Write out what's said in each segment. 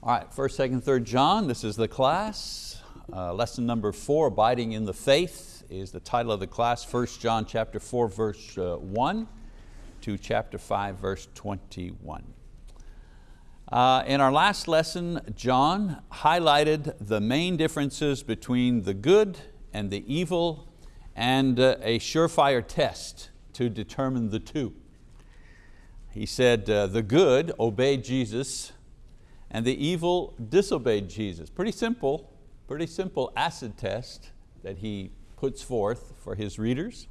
All right, first, second, third John, this is the class. Uh, lesson number four, abiding in the faith, is the title of the class, First John chapter 4, verse uh, 1 to chapter 5, verse 21. Uh, in our last lesson, John highlighted the main differences between the good and the evil and uh, a surefire test to determine the two. He said uh, the good obey Jesus and the evil disobeyed Jesus. Pretty simple, pretty simple acid test that he puts forth for his readers.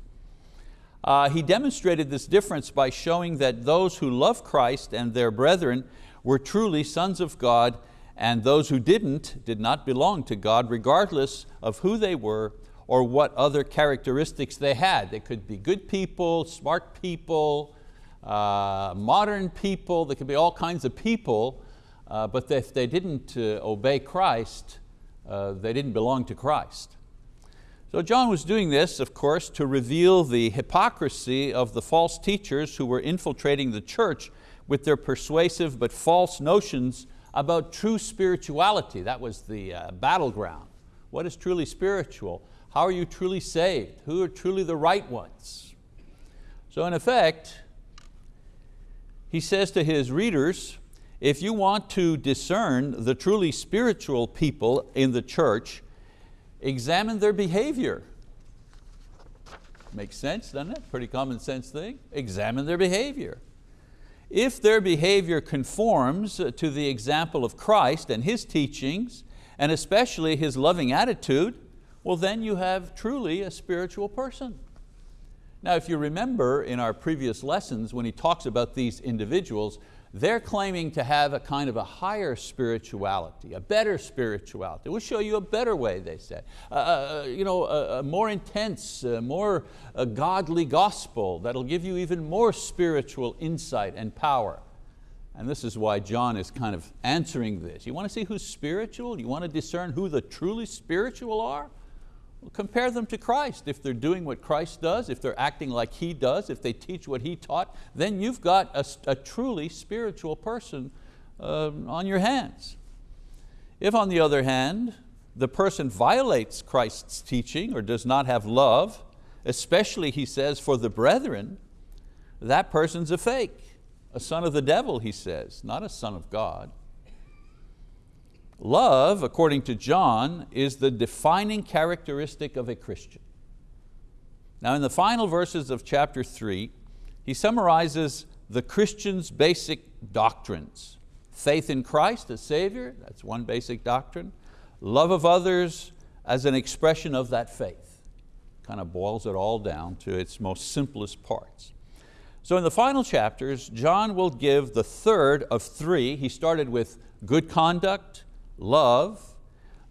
Uh, he demonstrated this difference by showing that those who love Christ and their brethren were truly sons of God and those who didn't did not belong to God regardless of who they were or what other characteristics they had. They could be good people, smart people, uh, modern people, there could be all kinds of people, uh, but if they didn't uh, obey Christ, uh, they didn't belong to Christ. So John was doing this, of course, to reveal the hypocrisy of the false teachers who were infiltrating the church with their persuasive but false notions about true spirituality. That was the uh, battleground. What is truly spiritual? How are you truly saved? Who are truly the right ones? So in effect, he says to his readers, if you want to discern the truly spiritual people in the church, examine their behavior. Makes sense, doesn't it? Pretty common sense thing. Examine their behavior. If their behavior conforms to the example of Christ and His teachings, and especially His loving attitude, well then you have truly a spiritual person. Now if you remember in our previous lessons when he talks about these individuals, they're claiming to have a kind of a higher spirituality, a better spirituality. We'll show you a better way, they said. Uh, uh, uh, you know, a, a more intense, uh, more a godly gospel that'll give you even more spiritual insight and power. And this is why John is kind of answering this. You want to see who's spiritual? You want to discern who the truly spiritual are? Compare them to Christ. If they're doing what Christ does, if they're acting like He does, if they teach what He taught, then you've got a, a truly spiritual person uh, on your hands. If on the other hand, the person violates Christ's teaching or does not have love, especially he says for the brethren, that person's a fake, a son of the devil, he says, not a son of God. Love, according to John, is the defining characteristic of a Christian. Now in the final verses of chapter three, he summarizes the Christian's basic doctrines. Faith in Christ as Savior, that's one basic doctrine. Love of others as an expression of that faith. Kind of boils it all down to its most simplest parts. So in the final chapters, John will give the third of three. He started with good conduct, love,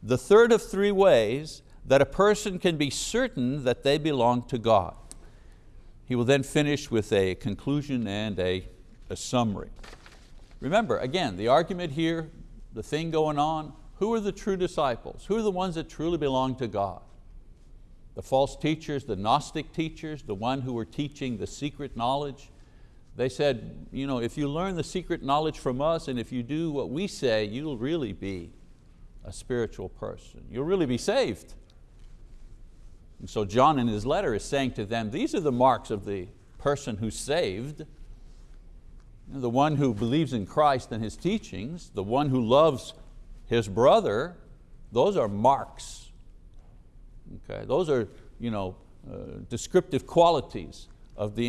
the third of three ways that a person can be certain that they belong to God. He will then finish with a conclusion and a, a summary. Remember, again, the argument here, the thing going on, who are the true disciples? Who are the ones that truly belong to God? The false teachers, the Gnostic teachers, the one who were teaching the secret knowledge, they said, you know, if you learn the secret knowledge from us and if you do what we say, you'll really be a spiritual person. You'll really be saved. And so John in his letter is saying to them, these are the marks of the person who's saved, the one who believes in Christ and His teachings, the one who loves his brother, those are marks. Okay? Those are you know, uh, descriptive qualities of the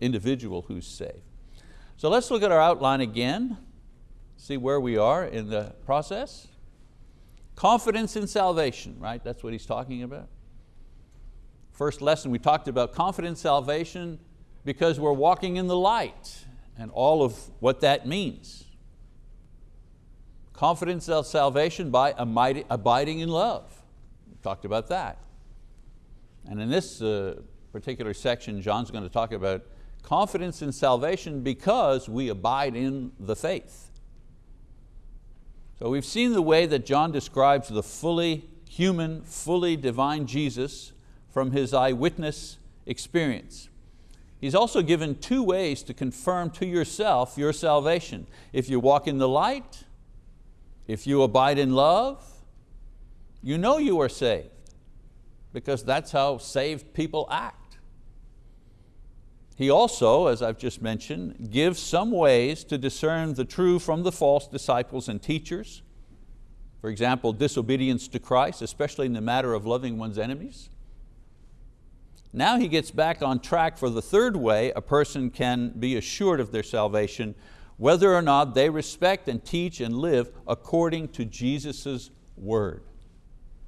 individual who's saved. So let's look at our outline again, see where we are in the process. Confidence in salvation, right? That's what he's talking about. First lesson we talked about confidence in salvation because we're walking in the light and all of what that means. Confidence of salvation by abiding in love. We talked about that. And in this uh, particular section, John's going to talk about confidence in salvation because we abide in the faith. So we've seen the way that John describes the fully human, fully divine Jesus from his eyewitness experience. He's also given two ways to confirm to yourself your salvation. If you walk in the light, If you abide in love, you know you are saved because that's how saved people act. He also, as I've just mentioned, gives some ways to discern the true from the false disciples and teachers. For example, disobedience to Christ, especially in the matter of loving one's enemies. Now he gets back on track for the third way a person can be assured of their salvation, whether or not they respect and teach and live according to Jesus' word.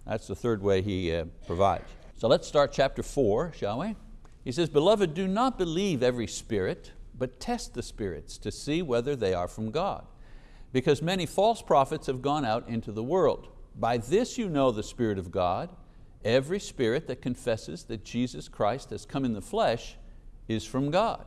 That's the third way he uh, provides. So let's start chapter four, shall we? He says, beloved, do not believe every spirit, but test the spirits to see whether they are from God. Because many false prophets have gone out into the world. By this you know the Spirit of God. Every spirit that confesses that Jesus Christ has come in the flesh is from God.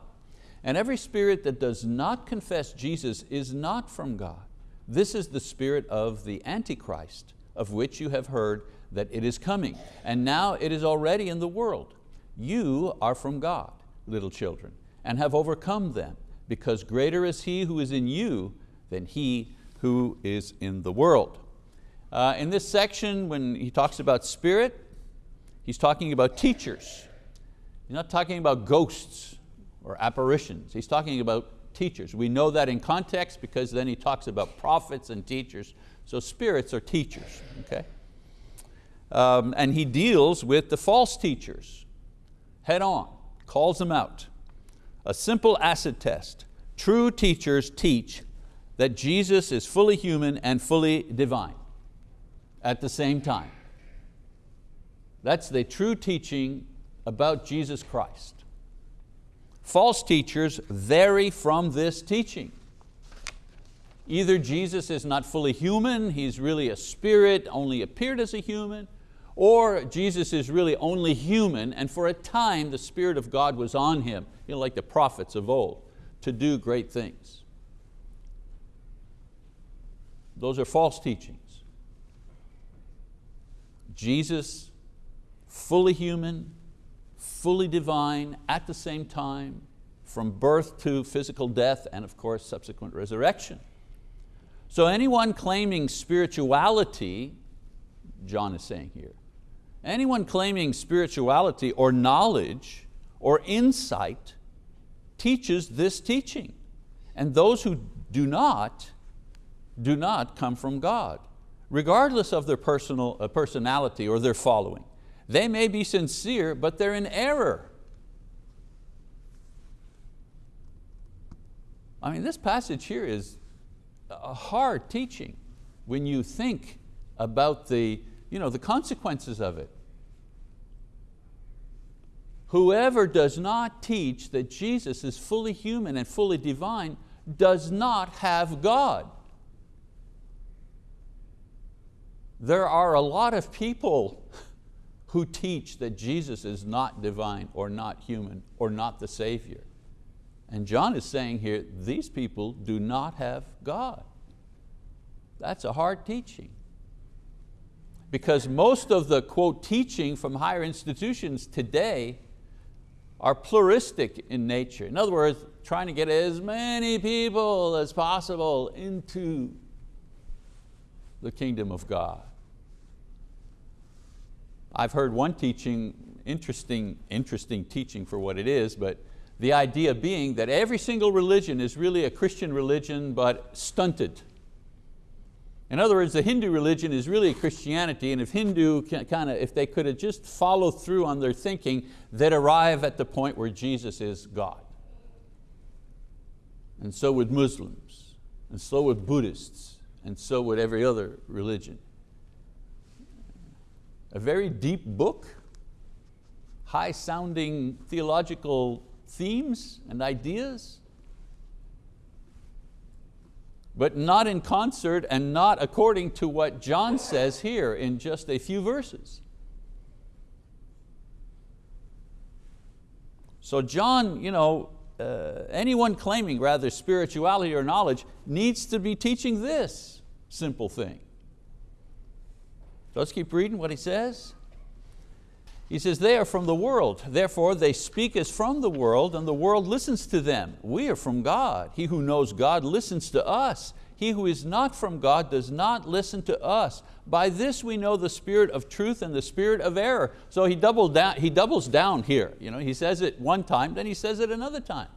And every spirit that does not confess Jesus is not from God. This is the spirit of the Antichrist, of which you have heard that it is coming. And now it is already in the world. You are from God, little children, and have overcome them, because greater is He who is in you than he who is in the world. Uh, in this section, when he talks about spirit, he's talking about teachers. He's not talking about ghosts or apparitions. He's talking about teachers. We know that in context because then he talks about prophets and teachers. So spirits are teachers, okay? Um, and he deals with the false teachers head on, calls them out. A simple acid test. True teachers teach that Jesus is fully human and fully divine at the same time. That's the true teaching about Jesus Christ. False teachers vary from this teaching. Either Jesus is not fully human, He's really a spirit, only appeared as a human, or Jesus is really only human and for a time the Spirit of God was on Him, you know, like the prophets of old, to do great things. Those are false teachings. Jesus, fully human, fully divine at the same time, from birth to physical death and of course subsequent resurrection. So anyone claiming spirituality, John is saying here, anyone claiming spirituality or knowledge or insight teaches this teaching. And those who do not do not come from God, regardless of their personal, uh, personality or their following. They may be sincere, but they're in error. I mean, this passage here is a hard teaching when you think about the, you know, the consequences of it. Whoever does not teach that Jesus is fully human and fully divine does not have God. There are a lot of people who teach that Jesus is not divine or not human or not the Savior. And John is saying here, these people do not have God. That's a hard teaching. Because most of the, quote, teaching from higher institutions today are pluralistic in nature. In other words, trying to get as many people as possible into the kingdom of God. I've heard one teaching, interesting, interesting teaching for what it is, but the idea being that every single religion is really a Christian religion but stunted. In other words, the Hindu religion is really Christianity and if Hindu kind of, if they could have just followed through on their thinking, they'd arrive at the point where Jesus is God. And so would Muslims, and so would Buddhists, and so would every other religion a very deep book, high sounding theological themes and ideas, but not in concert and not according to what John says here in just a few verses. So John, you know, uh, anyone claiming rather spirituality or knowledge needs to be teaching this simple thing. Let's keep reading what he says. He says, they are from the world, therefore they speak as from the world and the world listens to them. We are from God. He who knows God listens to us. He who is not from God does not listen to us. By this we know the spirit of truth and the spirit of error. So he, doubled down, he doubles down here. You know, he says it one time, then he says it another time.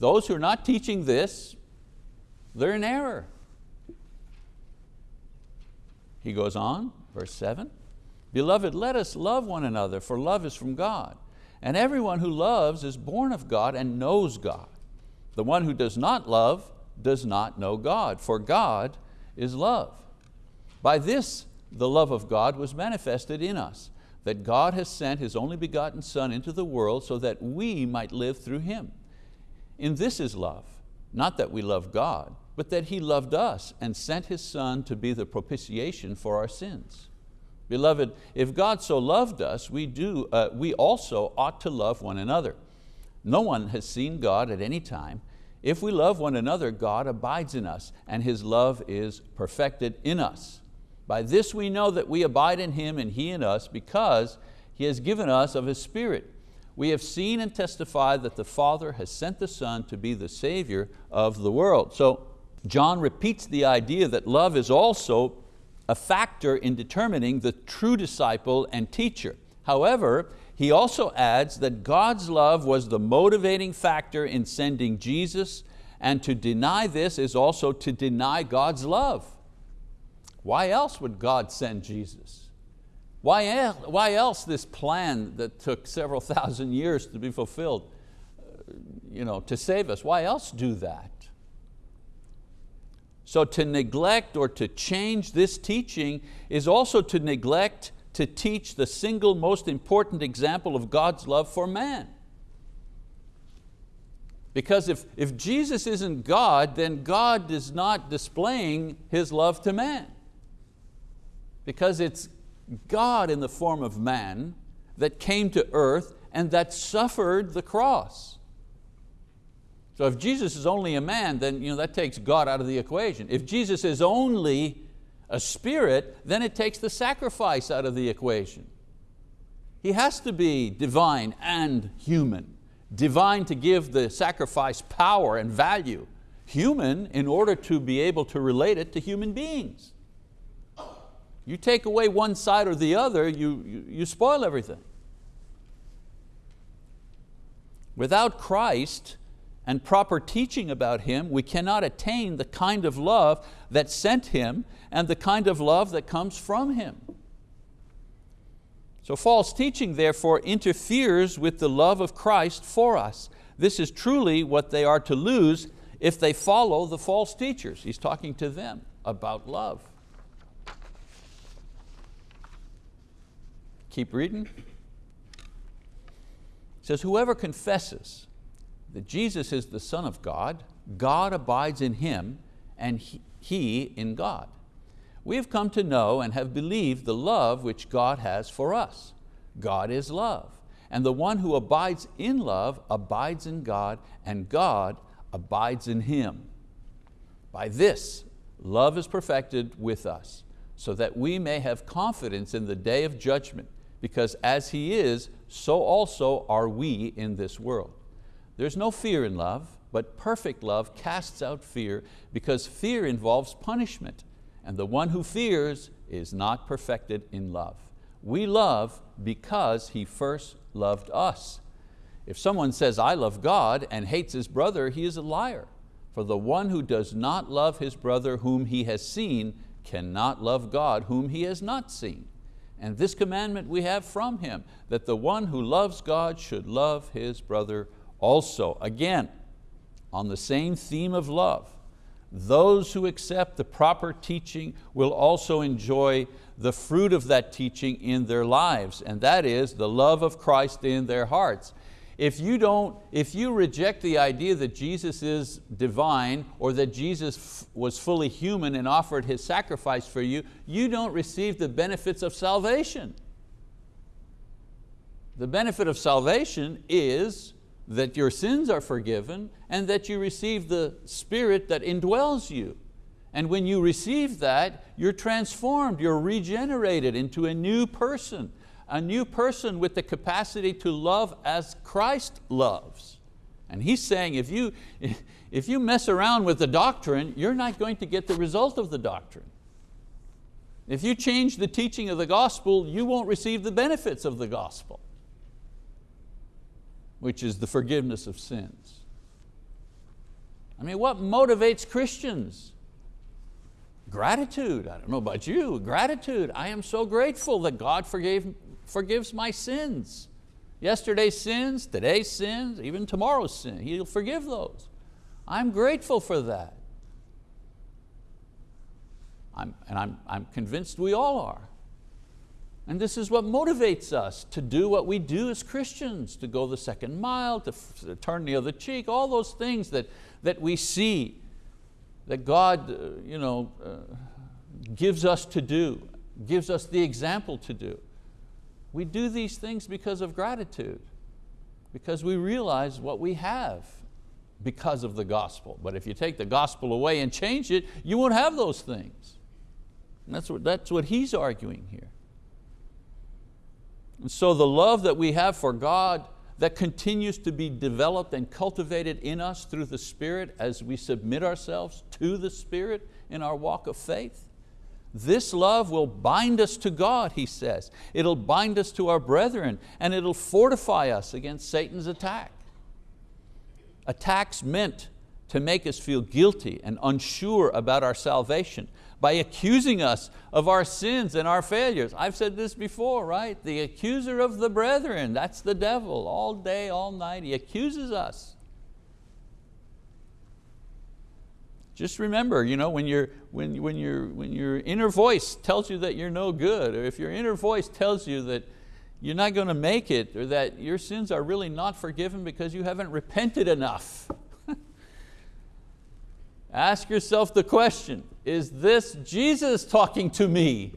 Those who are not teaching this, they're in error. He goes on, verse seven, Beloved, let us love one another, for love is from God. And everyone who loves is born of God and knows God. The one who does not love does not know God, for God is love. By this the love of God was manifested in us, that God has sent His only begotten Son into the world so that we might live through Him. In this is love, not that we love God, but that He loved us and sent His Son to be the propitiation for our sins. Beloved, if God so loved us, we, do, uh, we also ought to love one another. No one has seen God at any time. If we love one another, God abides in us, and His love is perfected in us. By this we know that we abide in Him and He in us, because He has given us of His Spirit. We have seen and testified that the Father has sent the Son to be the Savior of the world. So John repeats the idea that love is also a factor in determining the true disciple and teacher. However, he also adds that God's love was the motivating factor in sending Jesus, and to deny this is also to deny God's love. Why else would God send Jesus? Why, el why else this plan that took several thousand years to be fulfilled, uh, you know, to save us? Why else do that? So to neglect or to change this teaching is also to neglect to teach the single most important example of God's love for man. Because if, if Jesus isn't God, then God is not displaying His love to man. Because it's God in the form of man that came to earth and that suffered the cross. So if Jesus is only a man, then you know, that takes God out of the equation. If Jesus is only a spirit, then it takes the sacrifice out of the equation. He has to be divine and human. Divine to give the sacrifice power and value. Human in order to be able to relate it to human beings. You take away one side or the other, you, you, you spoil everything. Without Christ, and proper teaching about Him, we cannot attain the kind of love that sent Him and the kind of love that comes from Him. So false teaching therefore interferes with the love of Christ for us. This is truly what they are to lose if they follow the false teachers. He's talking to them about love. Keep reading. It says, whoever confesses that Jesus is the Son of God, God abides in Him, and He in God. We have come to know and have believed the love which God has for us. God is love, and the one who abides in love abides in God, and God abides in him. By this, love is perfected with us, so that we may have confidence in the day of judgment, because as He is, so also are we in this world. There's no fear in love, but perfect love casts out fear because fear involves punishment and the one who fears is not perfected in love. We love because He first loved us. If someone says, I love God and hates his brother, he is a liar. For the one who does not love his brother whom he has seen cannot love God whom he has not seen. And this commandment we have from Him, that the one who loves God should love his brother also, again, on the same theme of love, those who accept the proper teaching will also enjoy the fruit of that teaching in their lives, and that is the love of Christ in their hearts. If you, don't, if you reject the idea that Jesus is divine or that Jesus was fully human and offered His sacrifice for you, you don't receive the benefits of salvation. The benefit of salvation is that your sins are forgiven and that you receive the Spirit that indwells you. And when you receive that, you're transformed, you're regenerated into a new person, a new person with the capacity to love as Christ loves. And he's saying if you, if you mess around with the doctrine, you're not going to get the result of the doctrine. If you change the teaching of the gospel, you won't receive the benefits of the gospel, which is the forgiveness of sins. I mean, what motivates Christians? Gratitude, I don't know about you, gratitude. I am so grateful that God forgave, forgives my sins. Yesterday's sins, today's sins, even tomorrow's sin, He'll forgive those. I'm grateful for that. I'm, and I'm, I'm convinced we all are. And this is what motivates us to do what we do as Christians, to go the second mile, to, turn the other cheek, all those things that, that we see that God uh, you know, uh, gives us to do, gives us the example to do. We do these things because of gratitude, because we realize what we have because of the gospel. But if you take the gospel away and change it, you won't have those things. And that's what, that's what he's arguing here. And so the love that we have for God that continues to be developed and cultivated in us through the Spirit as we submit ourselves to the Spirit in our walk of faith. This love will bind us to God, he says. It'll bind us to our brethren and it'll fortify us against Satan's attack. Attacks meant to make us feel guilty and unsure about our salvation by accusing us of our sins and our failures. I've said this before, right? The accuser of the brethren, that's the devil, all day, all night, he accuses us. Just remember, you know, when, you when, when, you when your inner voice tells you that you're no good, or if your inner voice tells you that you're not going to make it, or that your sins are really not forgiven because you haven't repented enough. Ask yourself the question, is this Jesus talking to me?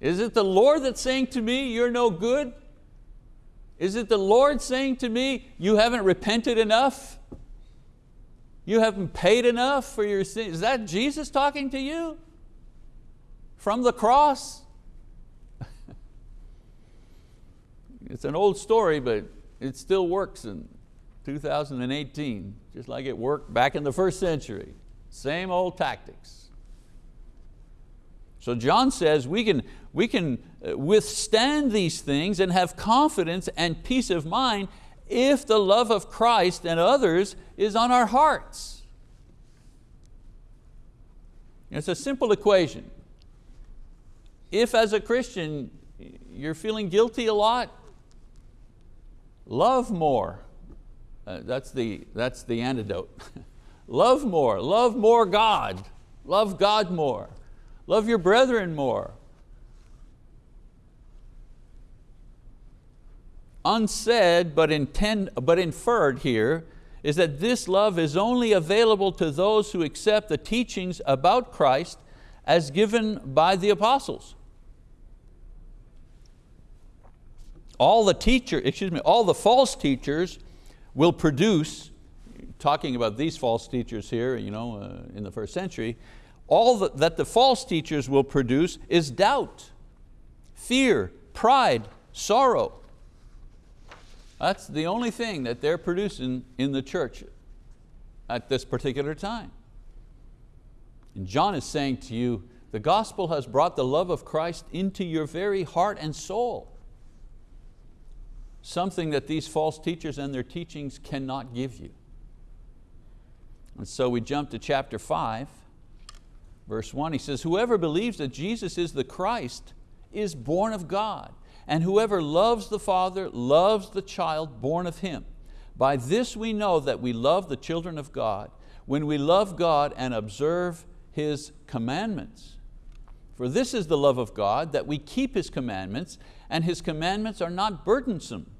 Is it the Lord that's saying to me, you're no good? Is it the Lord saying to me, you haven't repented enough? You haven't paid enough for your sins? Is that Jesus talking to you? From the cross? it's an old story, but it still works in 2018, just like it worked back in the first century. Same old tactics. So John says we can, we can uh, withstand these things and have confidence and peace of mind if the love of Christ and others is on our hearts. It's a simple equation. If as a Christian you're feeling guilty a lot, love more. Uh, that's, the, that's the antidote. love more, love more God. Love God more. Love your brethren more. unsaid but, intend, but inferred here is that this love is only available to those who accept the teachings about Christ as given by the apostles. All the teacher, excuse me, all the false teachers will produce, talking about these false teachers here you know, uh, in the first century, all that the false teachers will produce is doubt, fear, pride, sorrow, that's the only thing that they're producing in the church at this particular time. And John is saying to you, the gospel has brought the love of Christ into your very heart and soul. Something that these false teachers and their teachings cannot give you. And so we jump to chapter five, verse one, he says, whoever believes that Jesus is the Christ is born of God and whoever loves the Father loves the child born of him. By this we know that we love the children of God, when we love God and observe His commandments. For this is the love of God, that we keep His commandments, and His commandments are not burdensome.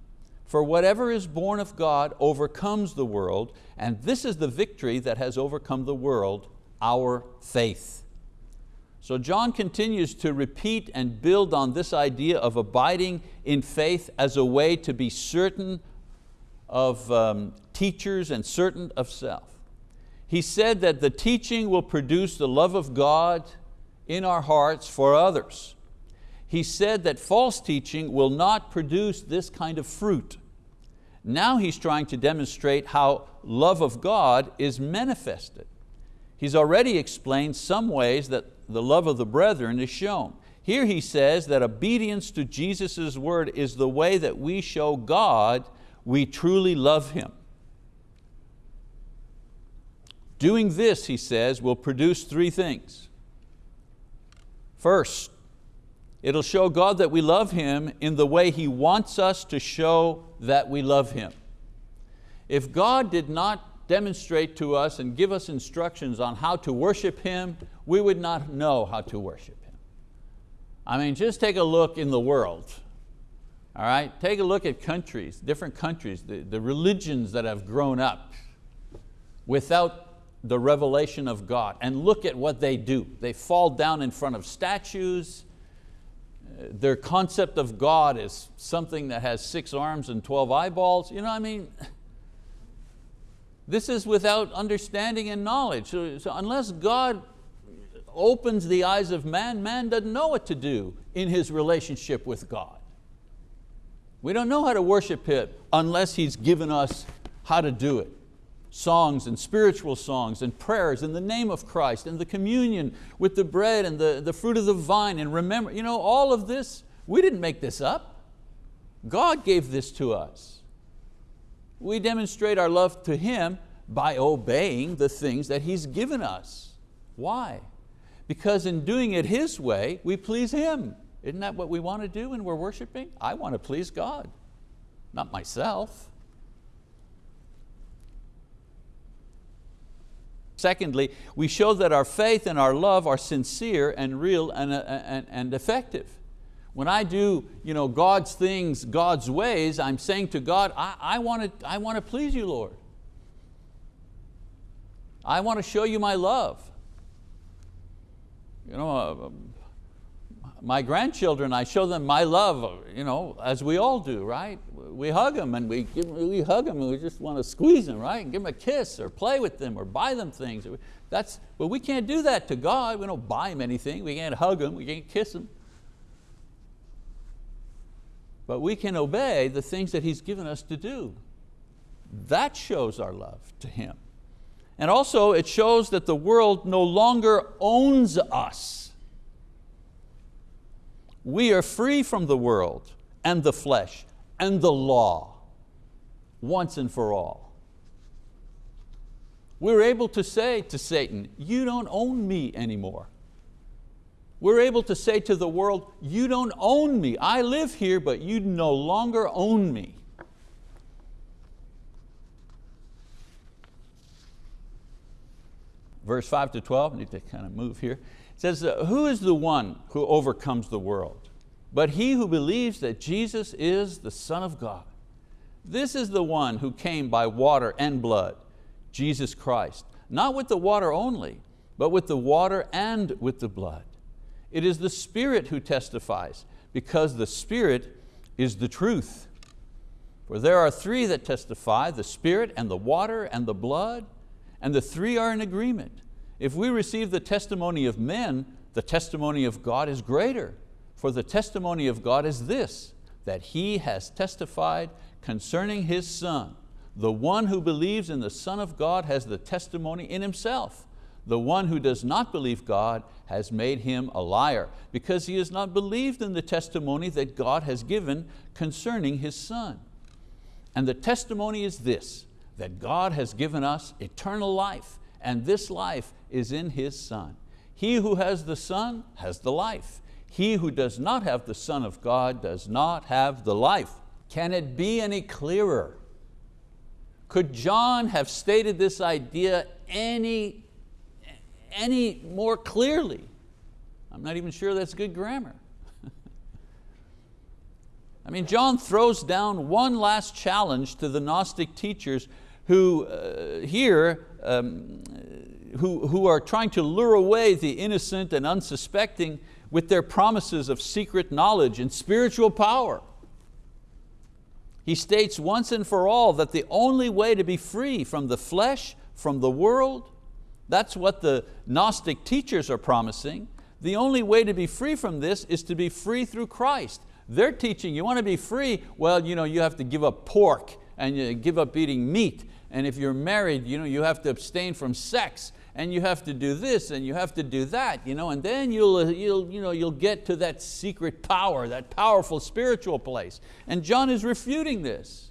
For whatever is born of God overcomes the world, and this is the victory that has overcome the world, our faith. So John continues to repeat and build on this idea of abiding in faith as a way to be certain of um, teachers and certain of self. He said that the teaching will produce the love of God in our hearts for others. He said that false teaching will not produce this kind of fruit. Now he's trying to demonstrate how love of God is manifested. He's already explained some ways that the love of the brethren is shown. Here he says that obedience to Jesus' word is the way that we show God we truly love Him. Doing this, he says, will produce three things. First, it'll show God that we love Him in the way He wants us to show that we love Him. If God did not demonstrate to us and give us instructions on how to worship Him, we would not know how to worship Him. I mean, just take a look in the world. All right, take a look at countries, different countries, the, the religions that have grown up without the revelation of God and look at what they do. They fall down in front of statues. Their concept of God is something that has six arms and 12 eyeballs. You know I mean? This is without understanding and knowledge. So, so unless God opens the eyes of man, man doesn't know what to do in his relationship with God. We don't know how to worship Him unless He's given us how to do it songs and spiritual songs and prayers in the name of Christ and the communion with the bread and the, the fruit of the vine and remember, you know, all of this, we didn't make this up. God gave this to us. We demonstrate our love to Him by obeying the things that He's given us. Why? Because in doing it His way, we please Him. Isn't that what we want to do when we're worshiping? I want to please God, not myself. Secondly, we show that our faith and our love are sincere and real and, uh, and, and effective. When I do you know, God's things, God's ways, I'm saying to God, I, I, want to, I want to please you, Lord. I want to show you my love. You know, uh, my grandchildren, I show them my love, you know, as we all do, right? We hug them and we, give, we hug them and we just want to squeeze them, right? And give them a kiss or play with them or buy them things. That's, but we can't do that to God. We don't buy Him anything. We can't hug Him, we can't kiss Him. But we can obey the things that He's given us to do. That shows our love to Him. And also it shows that the world no longer owns us we are free from the world and the flesh and the law once and for all. We're able to say to Satan, you don't own me anymore. We're able to say to the world, you don't own me. I live here, but you no longer own me. Verse 5 to 12, I need to kind of move here It says, who is the one who overcomes the world? But he who believes that Jesus is the Son of God. This is the one who came by water and blood, Jesus Christ, not with the water only, but with the water and with the blood. It is the Spirit who testifies, because the Spirit is the truth. For there are three that testify, the Spirit and the water and the blood, and the three are in agreement. If we receive the testimony of men, the testimony of God is greater. For the testimony of God is this, that He has testified concerning His Son. The one who believes in the Son of God has the testimony in himself. The one who does not believe God has made him a liar, because he has not believed in the testimony that God has given concerning His Son. And the testimony is this, that God has given us eternal life, and this life is in His Son. He who has the Son has the life. He who does not have the Son of God does not have the life. Can it be any clearer? Could John have stated this idea any, any more clearly? I'm not even sure that's good grammar. I mean, John throws down one last challenge to the Gnostic teachers who uh, here, um, who, who are trying to lure away the innocent and unsuspecting with their promises of secret knowledge and spiritual power. He states once and for all that the only way to be free from the flesh, from the world, that's what the Gnostic teachers are promising. The only way to be free from this is to be free through Christ. They're teaching you want to be free, well, you, know, you have to give up pork and you give up eating meat. And if you're married, you, know, you have to abstain from sex and you have to do this and you have to do that, you know, and then you'll, uh, you'll, you know, you'll get to that secret power, that powerful spiritual place. And John is refuting this.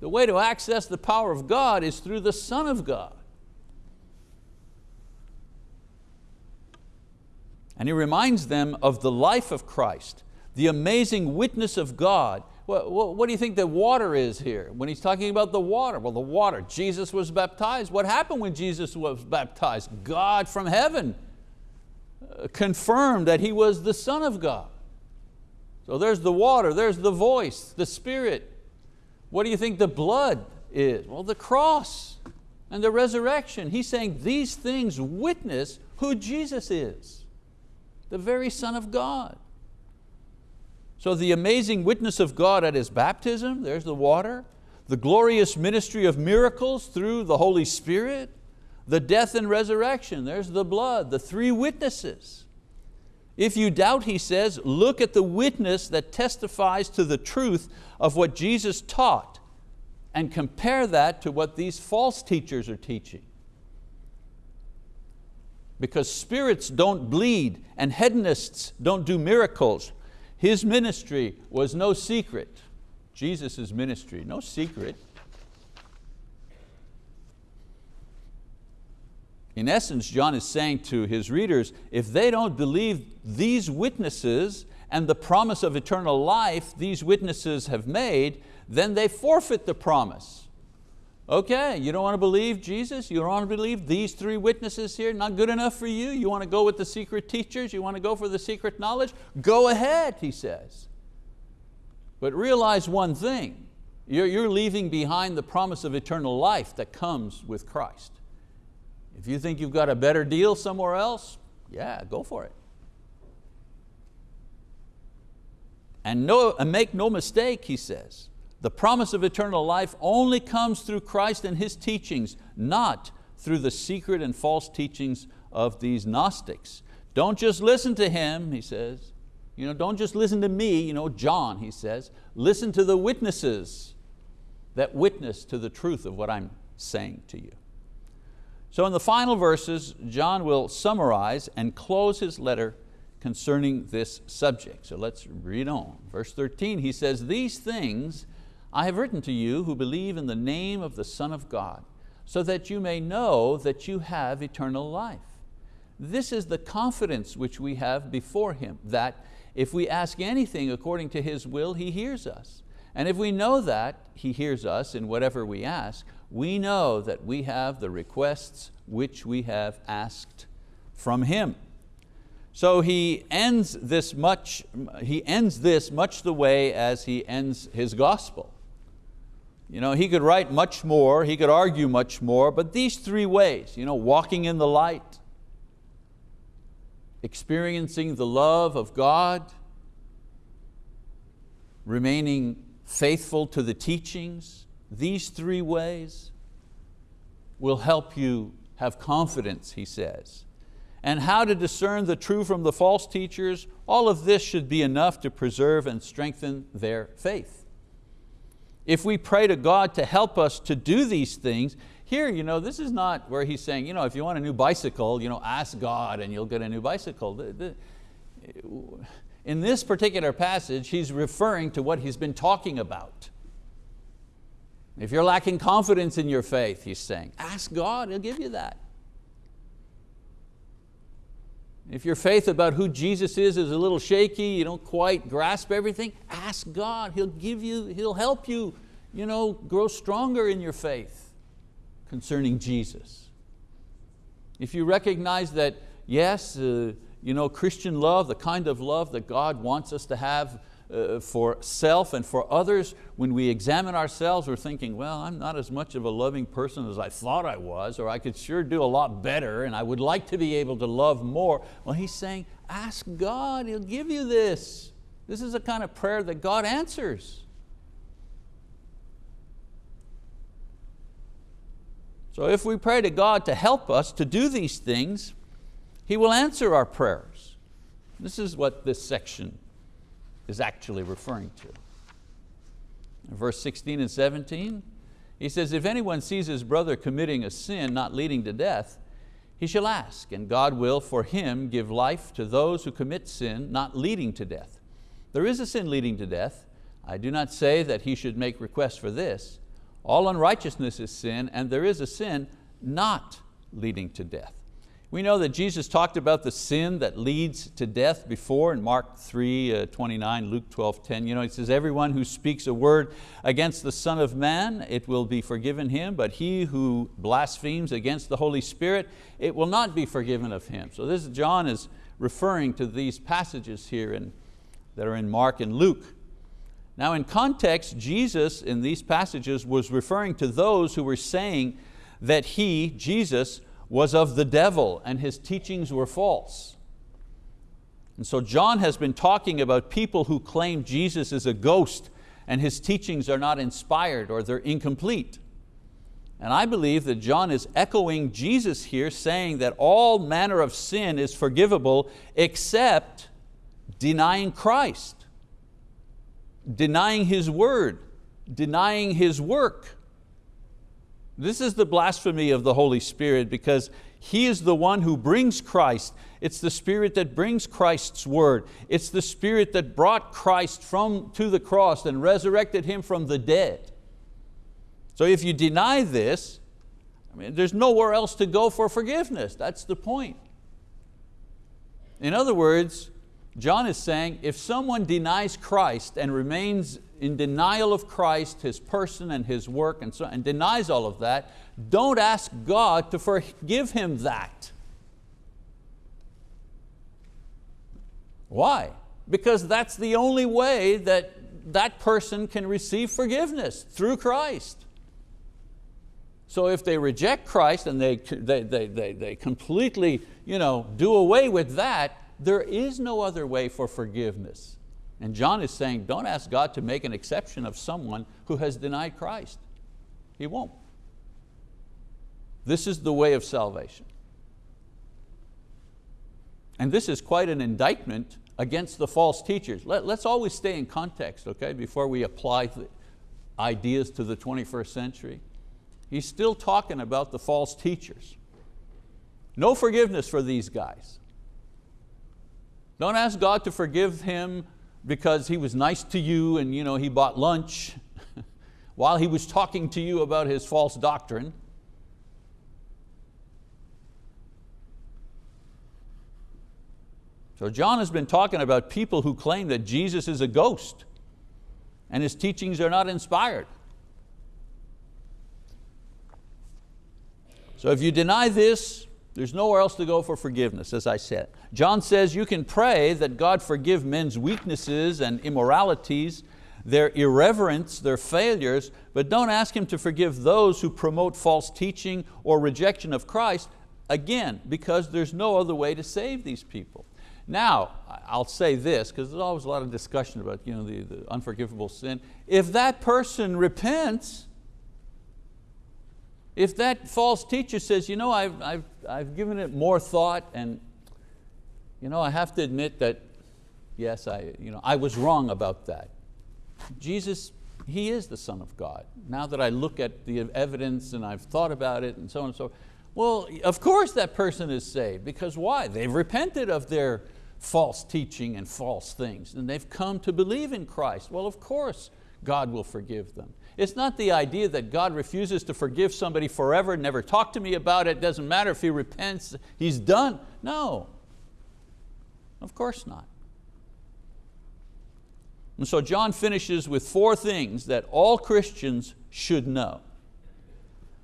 The way to access the power of God is through the Son of God. And he reminds them of the life of Christ, the amazing witness of God what, what, do you think the water is here? When he's talking about the water, well the water, Jesus was baptized. What happened when Jesus was baptized? God from heaven uh, confirmed that He was the Son of God. So there's the water, there's the voice, the Spirit. What do you think the blood is? Well, the cross and the resurrection. He's saying these things witness who Jesus is, the very Son of God. So the amazing witness of God at His baptism, there's the water, the glorious ministry of miracles through the Holy Spirit, the death and resurrection, there's the blood, the three witnesses. If you doubt, he says, look at the witness that testifies to the truth of what Jesus taught and compare that to what these false teachers are teaching. Because spirits don't bleed and hedonists don't do miracles, his ministry was no secret. Jesus' ministry, no secret. In essence, John is saying to his readers, if they don't believe these witnesses and the promise of eternal life these witnesses have made, then they forfeit the promise. Okay, you don't want to believe Jesus? You don't want to believe these three witnesses here? Not good enough for you? You want to go with the secret teachers? You want to go for the secret knowledge? Go ahead, he says. But realize one thing, you're, you're leaving behind the promise of eternal life that comes with Christ. If you think you've got a better deal somewhere else, yeah, go for it. And, no, and make no mistake, he says, the promise of eternal life only comes through Christ and His teachings, not through the secret and false teachings of these Gnostics. Don't just listen to him, he says. You know, don't just listen to me, you know, John, he says. Listen to the witnesses that witness to the truth of what I'm saying to you. So in the final verses, John will summarize and close his letter concerning this subject. So let's read on. Verse 13, he says, these things I have written to you who believe in the name of the Son of God, so that you may know that you have eternal life. This is the confidence which we have before Him, that if we ask anything according to His will, He hears us. And if we know that He hears us in whatever we ask, we know that we have the requests which we have asked from Him. So he ends this much, he ends this much the way as he ends his gospel. You know, he could write much more, he could argue much more, but these three ways, you know, walking in the light, experiencing the love of God, remaining faithful to the teachings, these three ways will help you have confidence, he says. And how to discern the true from the false teachers, all of this should be enough to preserve and strengthen their faith. If we pray to God to help us to do these things, here, you know, this is not where he's saying, you know, if you want a new bicycle, you know, ask God and you'll get a new bicycle. In this particular passage, he's referring to what he's been talking about. If you're lacking confidence in your faith, he's saying, ask God, He'll give you that. If your faith about who Jesus is is a little shaky, you don't quite grasp everything, ask God, He'll give you, He'll help you, you know, grow stronger in your faith concerning Jesus. If you recognize that, yes, uh, you know, Christian love, the kind of love that God wants us to have uh, for self and for others, when we examine ourselves, we're thinking, well, I'm not as much of a loving person as I thought I was, or I could sure do a lot better, and I would like to be able to love more. Well, he's saying, ask God, He'll give you this. This is a kind of prayer that God answers. So if we pray to God to help us to do these things, He will answer our prayers. This is what this section is actually referring to. verse 16 and 17. He says, if anyone sees his brother committing a sin not leading to death, he shall ask, and God will for him give life to those who commit sin not leading to death. There is a sin leading to death. I do not say that he should make request for this. All unrighteousness is sin, and there is a sin not leading to death. We know that Jesus talked about the sin that leads to death before in Mark 3, uh, 29, Luke 12, 10. You know, he says, everyone who speaks a word against the Son of Man, it will be forgiven him, but he who blasphemes against the Holy Spirit, it will not be forgiven of him. So this John is referring to these passages here in, that are in Mark and Luke. Now in context, Jesus in these passages was referring to those who were saying that He, Jesus, was of the devil and his teachings were false. And so John has been talking about people who claim Jesus is a ghost and his teachings are not inspired or they're incomplete. And I believe that John is echoing Jesus here saying that all manner of sin is forgivable except denying Christ, denying His word, denying His work. This is the blasphemy of the Holy Spirit because He is the one who brings Christ. It's the Spirit that brings Christ's word. It's the Spirit that brought Christ from, to the cross and resurrected Him from the dead. So if you deny this, I mean, there's nowhere else to go for forgiveness. That's the point. In other words, John is saying if someone denies Christ and remains in denial of Christ, His person and His work and, so, and denies all of that, don't ask God to forgive him that. Why? Because that's the only way that that person can receive forgiveness, through Christ. So if they reject Christ and they, they, they, they, they completely you know, do away with that, there is no other way for forgiveness. And John is saying, don't ask God to make an exception of someone who has denied Christ. He won't. This is the way of salvation. And this is quite an indictment against the false teachers. Let, us always stay in context, okay, before we apply the ideas to the 21st century. He's still talking about the false teachers. No forgiveness for these guys. Don't ask God to forgive him because he was nice to you and you know, he bought lunch while he was talking to you about his false doctrine. So John has been talking about people who claim that Jesus is a ghost and his teachings are not inspired. So if you deny this, there's nowhere else to go for forgiveness, as I said. John says you can pray that God forgive men's weaknesses and immoralities, their irreverence, their failures, but don't ask Him to forgive those who promote false teaching or rejection of Christ, again, because there's no other way to save these people. Now, I'll say this, because there's always a lot of discussion about you know, the, the unforgivable sin. If that person repents, if that false teacher says, you know, I've, I've, I've given it more thought and you know, I have to admit that, yes, I, you know, I was wrong about that. Jesus, He is the Son of God. Now that I look at the evidence and I've thought about it and so on and so forth, well, of course that person is saved because why? They've repented of their false teaching and false things and they've come to believe in Christ. Well, of course God will forgive them. It's not the idea that God refuses to forgive somebody forever, never talk to me about it, doesn't matter if he repents, he's done. No, of course not. And so John finishes with four things that all Christians should know.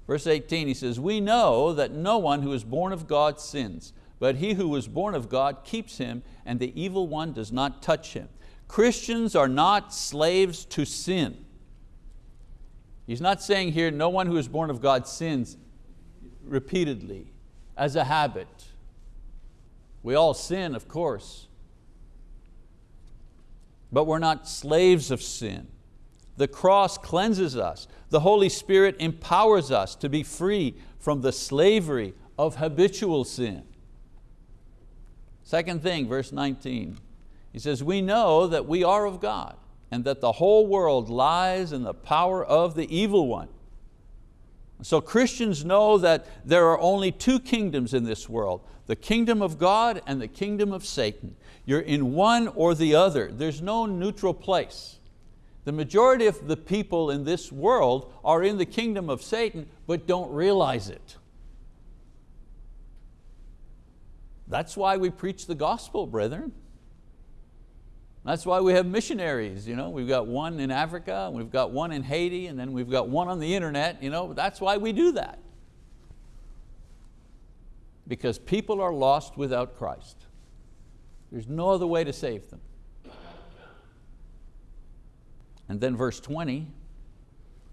Verse 18, he says, we know that no one who is born of God sins, but he who is born of God keeps him, and the evil one does not touch him. Christians are not slaves to sin. He's not saying here, no one who is born of God sins repeatedly, as a habit. We all sin, of course. But we're not slaves of sin. The cross cleanses us. The Holy Spirit empowers us to be free from the slavery of habitual sin. Second thing, verse 19, he says, we know that we are of God and that the whole world lies in the power of the evil one. So Christians know that there are only two kingdoms in this world, the kingdom of God and the kingdom of Satan. You're in one or the other. There's no neutral place. The majority of the people in this world are in the kingdom of Satan but don't realize it. That's why we preach the gospel, brethren. That's why we have missionaries. You know? We've got one in Africa, we've got one in Haiti, and then we've got one on the internet. You know? That's why we do that. Because people are lost without Christ. There's no other way to save them. And then verse 20,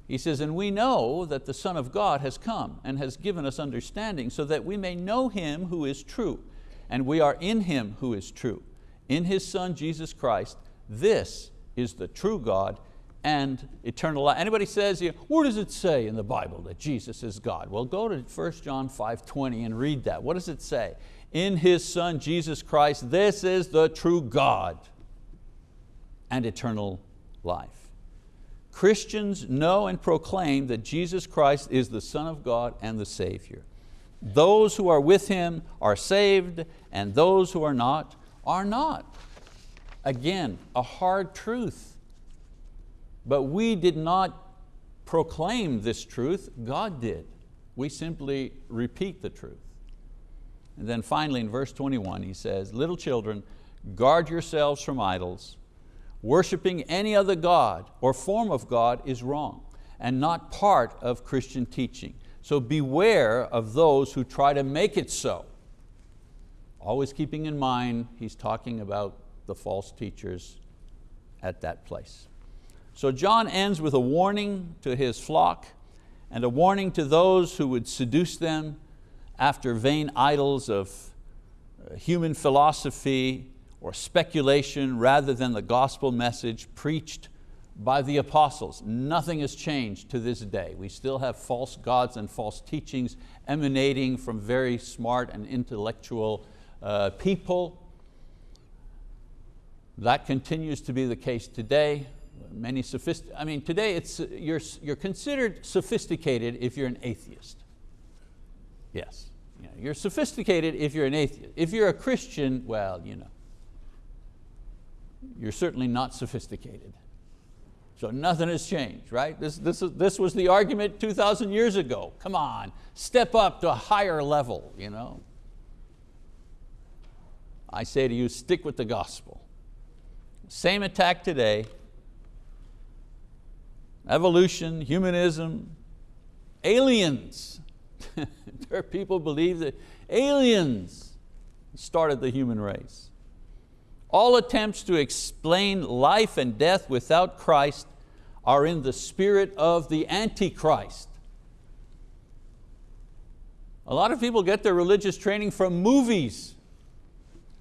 he says, and we know that the Son of God has come and has given us understanding so that we may know Him who is true and we are in Him who is true, in His Son Jesus Christ. This is the true God and eternal life. Anybody says, where does it say in the Bible that Jesus is God? Well, go to 1 John 5.20 and read that. What does it say? In His Son, Jesus Christ, this is the true God and eternal life. Christians know and proclaim that Jesus Christ is the Son of God and the Savior. Those who are with Him are saved and those who are not, are not. Again, a hard truth. But we did not proclaim this truth, God did. We simply repeat the truth. And then finally in verse 21 he says, little children, guard yourselves from idols. Worshipping any other God or form of God is wrong and not part of Christian teaching. So beware of those who try to make it so. Always keeping in mind, he's talking about the false teachers at that place. So John ends with a warning to his flock and a warning to those who would seduce them after vain idols of uh, human philosophy or speculation rather than the gospel message preached by the apostles. Nothing has changed to this day. We still have false gods and false teachings emanating from very smart and intellectual uh, people. That continues to be the case today. Many sophist I mean, today it's, you're, you're considered sophisticated if you're an atheist. Yes, you know, you're sophisticated if you're an atheist. If you're a Christian, well, you know, you're certainly not sophisticated. So nothing has changed, right? This, this, is, this was the argument 2,000 years ago. Come on, step up to a higher level. You know? I say to you, stick with the gospel. Same attack today. Evolution, humanism, aliens. there are people believe that aliens started the human race. All attempts to explain life and death without Christ are in the spirit of the Antichrist. A lot of people get their religious training from movies.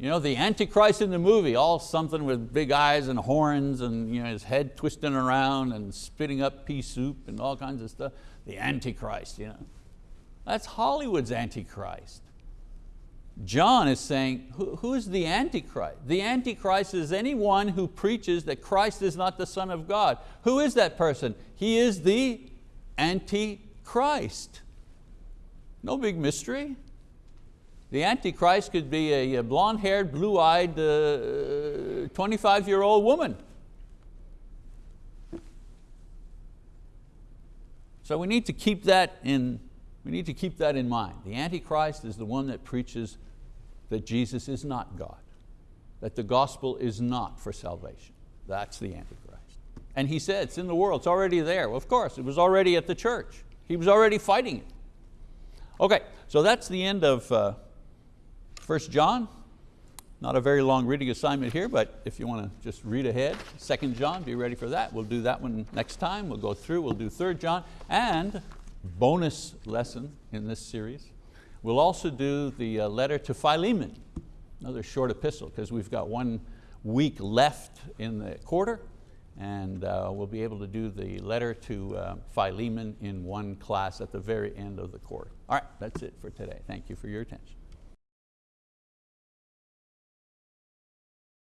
You know, the Antichrist in the movie, all something with big eyes and horns and you know, his head twisting around and spitting up pea soup and all kinds of stuff. The Antichrist, you know. That's Hollywood's Antichrist. John is saying, who, who is the Antichrist? The Antichrist is anyone who preaches that Christ is not the Son of God. Who is that person? He is the Antichrist. No big mystery. The Antichrist could be a blonde-haired, blue-eyed, 25-year-old uh, woman. So we need to keep that in, we need to keep that in mind. The Antichrist is the one that preaches that Jesus is not God, that the gospel is not for salvation. That's the Antichrist. And he said, it's in the world, it's already there. Well, of course, it was already at the church. He was already fighting it. Okay, so that's the end of uh, 1 John. Not a very long reading assignment here, but if you want to just read ahead, 2 John, be ready for that. We'll do that one next time. We'll go through, we'll do 3 John, and bonus lesson in this series. We'll also do the uh, letter to Philemon, another short epistle, because we've got one week left in the quarter, and uh, we'll be able to do the letter to uh, Philemon in one class at the very end of the quarter. All right, that's it for today. Thank you for your attention.